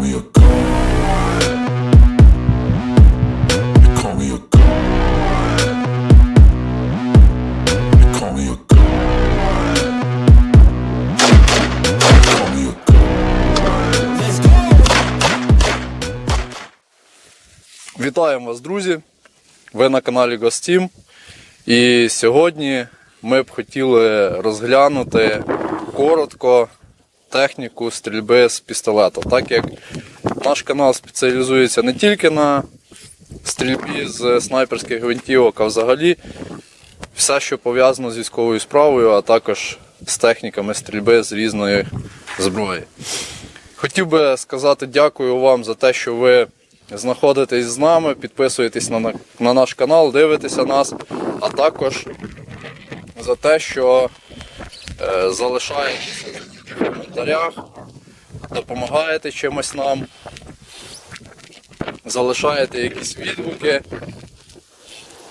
me. Вітаємо вас, друзі! Ви на каналі Гостім. І сьогодні ми б хотіли розглянути коротко техніку стрільби з пістолета. Так як наш канал спеціалізується не тільки на стрільбі з снайперських гвинтівок, а взагалі все, що пов'язано з військовою справою, а також з техніками стрільби з різної зброї. Хотів би сказати дякую вам за те, що ви знаходитесь з нами, підписуєтесь на, на, на наш канал, дивитеся нас, а також за те, що е, залишаєтеся коментарях, допомагаєте чимось нам, залишаєте якісь відгуки,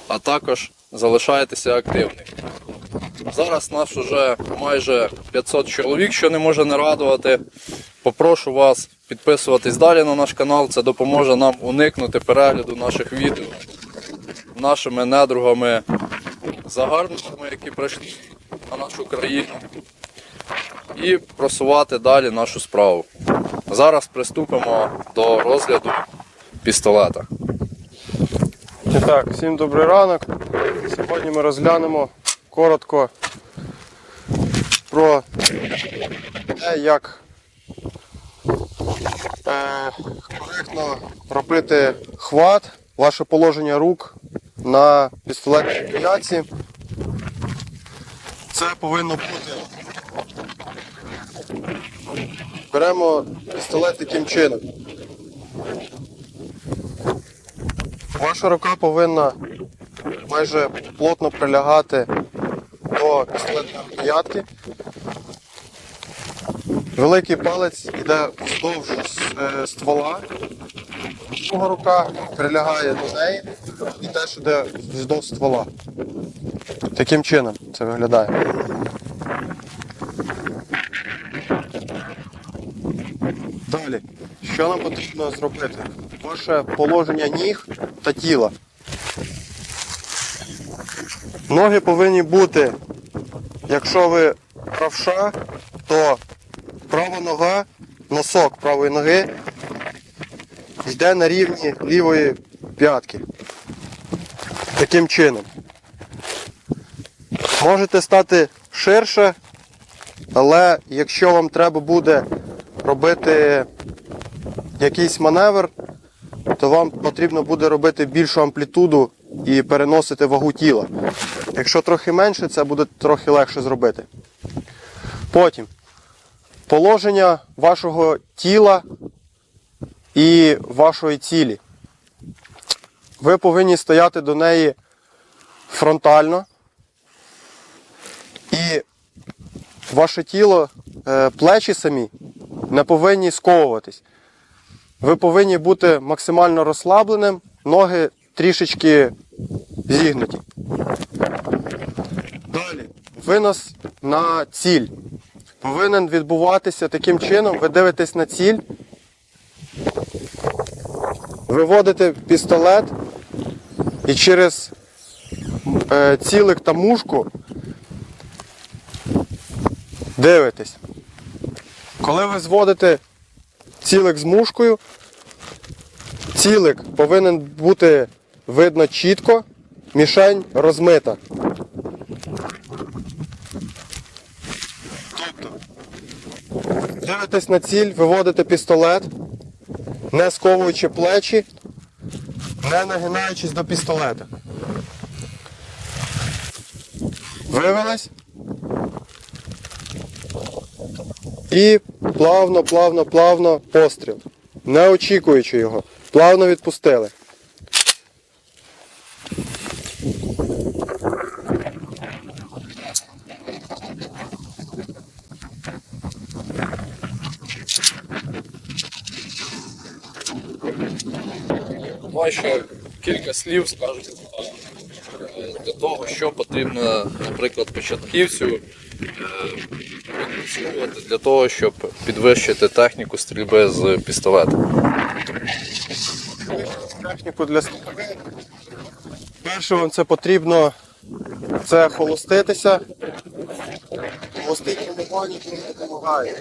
а також залишаєтеся активними. Зараз нас вже майже 500 чоловік, що не може не радувати. Попрошу вас підписуватись далі на наш канал. Це допоможе нам уникнути перегляду наших відео нашими недругами, загарбниками, які прийшли на нашу країну, і просувати далі нашу справу. Зараз приступимо до розгляду пістолета. Так, всім добрий ранок. Сьогодні ми розглянемо коротко про те, як е, коректно робити хват, ваше положення рук на пістолетній рукоятці. Це повинно бути. Беремо пістолет таким чином. Ваша рука повинна майже плотно прилягати до пістолетної рукоятки. Великий палець йде вздовж е, ствола, друга рука прилягає до неї і теж йде вздовж ствола. Таким чином це виглядає. Далі, що нам потрібно зробити? Ваше положення ніг та тіла. Ноги повинні бути, якщо ви правша, то права нога, носок правої ноги йде на рівні лівої п'ятки. Таким чином. Можете стати ширше, але якщо вам треба буде робити якийсь маневр, то вам потрібно буде робити більшу амплітуду і переносити вагу тіла. Якщо трохи менше, це буде трохи легше зробити. Потім положення вашого тіла і вашої цілі. Ви повинні стояти до неї фронтально. І ваше тіло, е, плечі самі не повинні сковуватись. Ви повинні бути максимально розслабленим, ноги трішечки зігнуті. Далі, винос на ціль. Повинен відбуватися таким чином, ви дивитесь на ціль, виводите пістолет і через е, цілик та мушку дивитесь. Коли ви зводите цілик з мушкою, цілик повинен бути видно чітко, мішень розмита. Тобто, дивитесь на ціль, виводите пістолет, не сковуючи плечі, не нагинаючись до пістолета. Вивелись. І плавно, плавно, плавно постріл. Не очікуючи його. Плавно відпустили. Давай кілька слів скажемо е, для того, що потрібно, наприклад, початківцю е, для того, щоб підвищити техніку стрільби з пістолета? техніку для. Перше вам це потрібно це холоститися. Холостить тренування дуже допомагає.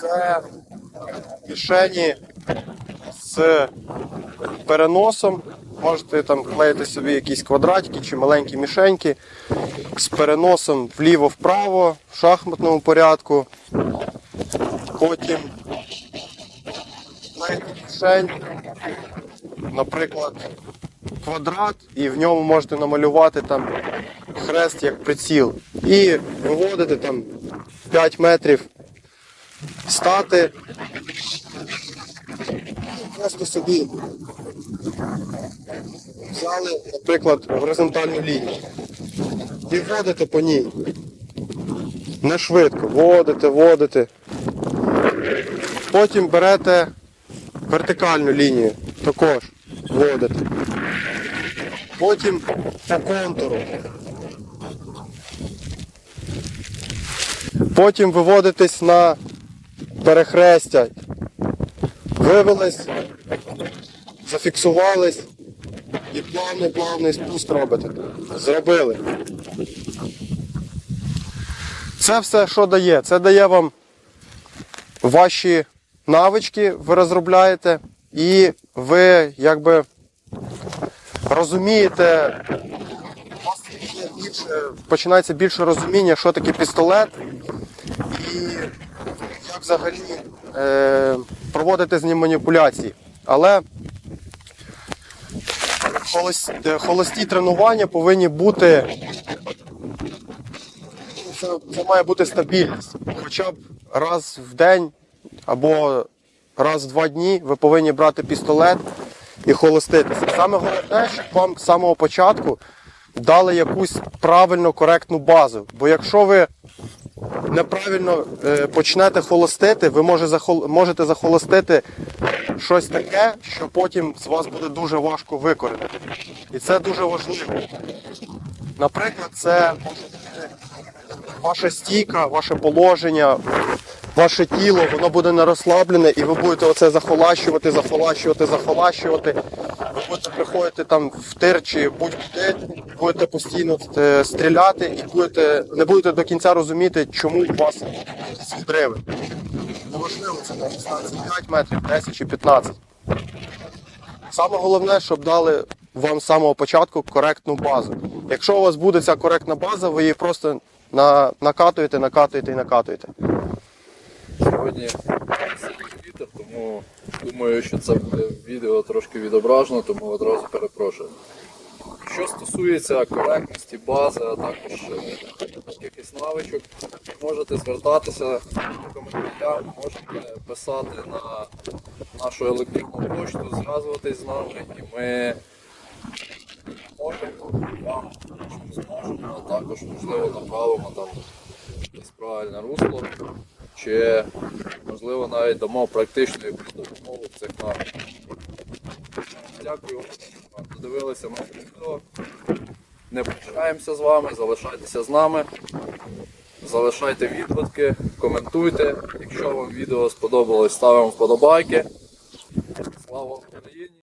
Це мішені з переносом. Можете там клеїти собі якісь квадратики чи маленькі мішеньки з переносом вліво-вправо в шахматному порядку. Потім мішень, наприклад, квадрат, і в ньому можете намалювати там хрест як приціл. І виводити там 5 метрів, стати. Просто собі взяли, наприклад, горизонтальну лінію. І вводите по ній. Не швидко. Водите, водите. Потім берете вертикальну лінію, також вводите. Потім по контуру. Потім виводитесь на перехрестя. Вивелись, зафіксувались і плавний плавний спуск робите. Зробили. Це все, що дає? Це дає вам ваші навички, ви розробляєте, і ви якби розумієте, у вас більше, починається більше розуміння, що таке пістолет, і як взагалі е, проводити з ним маніпуляції. Але холості, холості тренування повинні бути. Це, це має бути стабільність. Хоча б раз в день або раз в два дні ви повинні брати пістолет і холоститися. Саме головне, щоб вам з самого початку дали якусь правильну, коректну базу. Бо якщо ви неправильно е, почнете холостити, ви можете захолостити щось таке, що потім з вас буде дуже важко викорити. І це дуже важливо. Наприклад, це ваша стійка, ваше положення, ваше тіло, воно буде не розслаблене, і ви будете оце захолащувати, захолащувати, захолащувати. Ви будете приходити там в тир чи будь-куди, будете постійно е, стріляти і будете, не будете до кінця розуміти, чому у вас відриви. Неважливо, це на дистанції 5 метрів, 10 чи 15. Саме головне, щоб дали вам з самого початку коректну базу. Якщо у вас буде ця коректна база, ви її просто на, накатуєте, накатуєте і накатуєте. Сьогодні вітер, тому думаю, що це буде відео трошки відображено, тому одразу перепрошую. Що стосується коректності бази, а також е, якихось навичок, можете звертатися в коментарях, можете писати на нашу електронну пошту, зв'язуватись з нами, і ми можемо вам зможемо, а також можливо направимо там якесь правильне русло, чи можливо навіть дамо практичну якусь допомогу в цих напрямках. Дякую, що додивилися моє відео. Не прощаємося з вами, залишайтеся з нами. Залишайте відгуки, коментуйте. Якщо вам відео сподобалось, ставимо вподобайки.